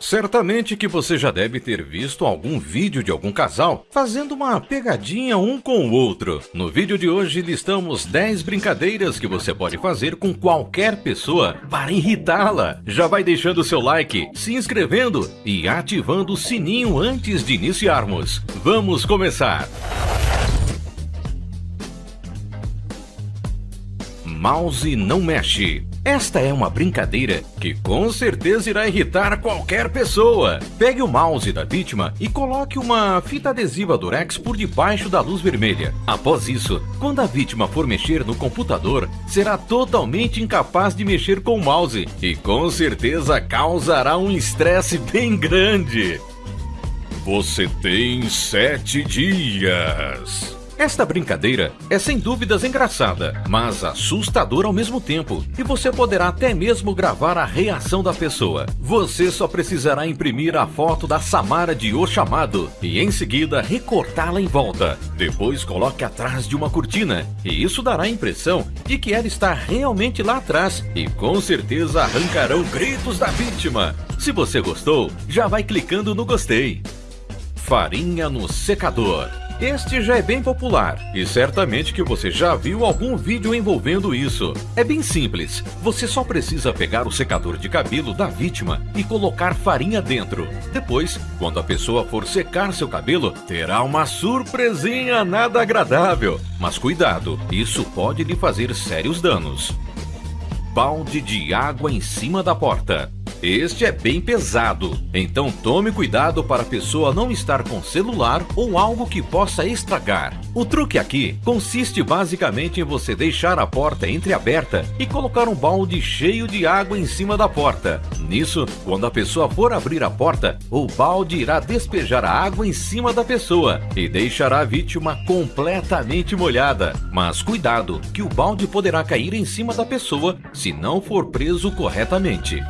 Certamente que você já deve ter visto algum vídeo de algum casal fazendo uma pegadinha um com o outro. No vídeo de hoje listamos 10 brincadeiras que você pode fazer com qualquer pessoa para irritá-la. Já vai deixando seu like, se inscrevendo e ativando o sininho antes de iniciarmos. Vamos começar! Mouse não mexe. Esta é uma brincadeira que com certeza irá irritar qualquer pessoa. Pegue o mouse da vítima e coloque uma fita adesiva Durex por debaixo da luz vermelha. Após isso, quando a vítima for mexer no computador, será totalmente incapaz de mexer com o mouse e com certeza causará um estresse bem grande. Você tem sete dias. Esta brincadeira é sem dúvidas engraçada, mas assustadora ao mesmo tempo, e você poderá até mesmo gravar a reação da pessoa. Você só precisará imprimir a foto da Samara de O Chamado e em seguida recortá-la em volta. Depois coloque atrás de uma cortina, e isso dará a impressão de que ela está realmente lá atrás, e com certeza arrancarão gritos da vítima. Se você gostou, já vai clicando no gostei. Farinha no secador. Este já é bem popular e certamente que você já viu algum vídeo envolvendo isso. É bem simples, você só precisa pegar o secador de cabelo da vítima e colocar farinha dentro. Depois, quando a pessoa for secar seu cabelo, terá uma surpresinha nada agradável. Mas cuidado, isso pode lhe fazer sérios danos. Balde de água em cima da porta. Este é bem pesado, então tome cuidado para a pessoa não estar com celular ou algo que possa estragar. O truque aqui consiste basicamente em você deixar a porta entreaberta e colocar um balde cheio de água em cima da porta. Nisso, quando a pessoa for abrir a porta, o balde irá despejar a água em cima da pessoa e deixará a vítima completamente molhada. Mas cuidado, que o balde poderá cair em cima da pessoa se não for preso corretamente.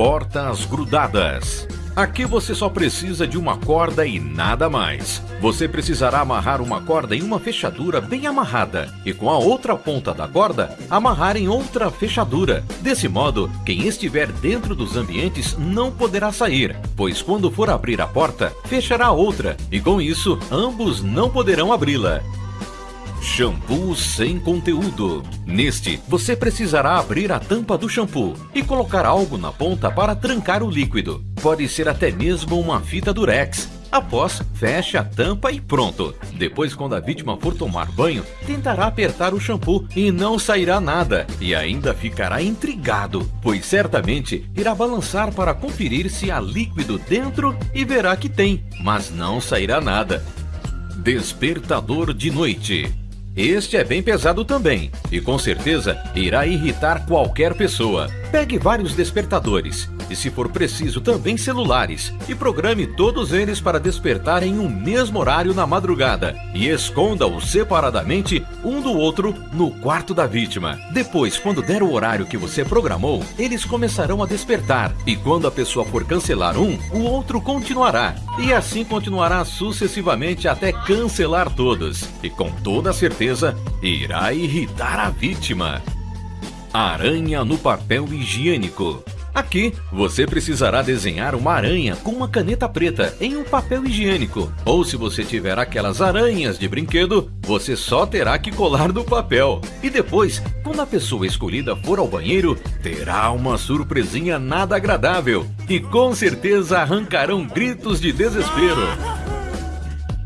Portas grudadas. Aqui você só precisa de uma corda e nada mais. Você precisará amarrar uma corda em uma fechadura bem amarrada e com a outra ponta da corda amarrar em outra fechadura. Desse modo, quem estiver dentro dos ambientes não poderá sair, pois quando for abrir a porta, fechará outra e com isso ambos não poderão abri-la. Shampoo sem conteúdo. Neste, você precisará abrir a tampa do shampoo e colocar algo na ponta para trancar o líquido. Pode ser até mesmo uma fita durex. Após, feche a tampa e pronto. Depois, quando a vítima for tomar banho, tentará apertar o shampoo e não sairá nada. E ainda ficará intrigado, pois certamente irá balançar para conferir se há líquido dentro e verá que tem, mas não sairá nada. Despertador de noite. Este é bem pesado também e com certeza irá irritar qualquer pessoa. Pegue vários despertadores e, se for preciso, também celulares e programe todos eles para despertar em um mesmo horário na madrugada e esconda-os separadamente um do outro no quarto da vítima. Depois, quando der o horário que você programou, eles começarão a despertar e quando a pessoa for cancelar um, o outro continuará e assim continuará sucessivamente até cancelar todos e com toda certeza irá irritar a vítima. Aranha no papel higiênico. Aqui, você precisará desenhar uma aranha com uma caneta preta em um papel higiênico. Ou se você tiver aquelas aranhas de brinquedo, você só terá que colar no papel. E depois, quando a pessoa escolhida for ao banheiro, terá uma surpresinha nada agradável. E com certeza arrancarão gritos de desespero.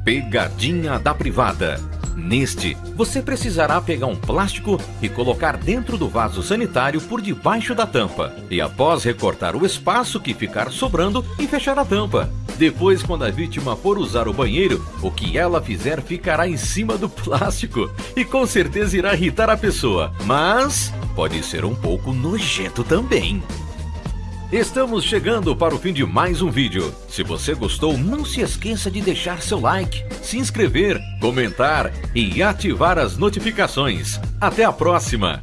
Pegadinha da privada. Neste, você precisará pegar um plástico e colocar dentro do vaso sanitário por debaixo da tampa. E após recortar o espaço que ficar sobrando e fechar a tampa. Depois, quando a vítima for usar o banheiro, o que ela fizer ficará em cima do plástico e com certeza irá irritar a pessoa. Mas pode ser um pouco nojento também. Estamos chegando para o fim de mais um vídeo. Se você gostou, não se esqueça de deixar seu like, se inscrever, comentar e ativar as notificações. Até a próxima!